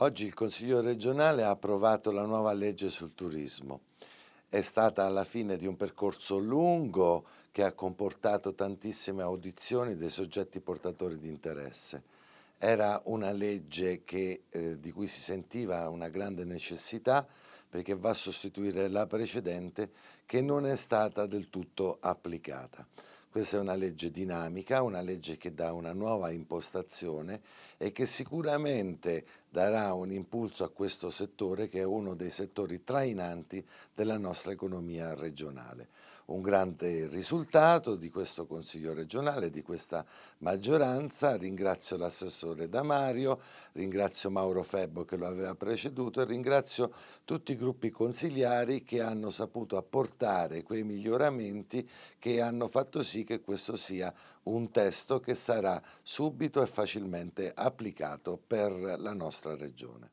Oggi il Consiglio regionale ha approvato la nuova legge sul turismo. È stata alla fine di un percorso lungo che ha comportato tantissime audizioni dei soggetti portatori di interesse. Era una legge che, eh, di cui si sentiva una grande necessità perché va a sostituire la precedente che non è stata del tutto applicata. Questa è una legge dinamica, una legge che dà una nuova impostazione e che sicuramente darà un impulso a questo settore che è uno dei settori trainanti della nostra economia regionale. Un grande risultato di questo Consiglio regionale, di questa maggioranza, ringrazio l'assessore Damario, ringrazio Mauro Febbo che lo aveva preceduto e ringrazio tutti i gruppi consigliari che hanno saputo apportare quei miglioramenti che hanno fatto sì che questo sia un testo che sarà subito e facilmente applicato per la nostra regione.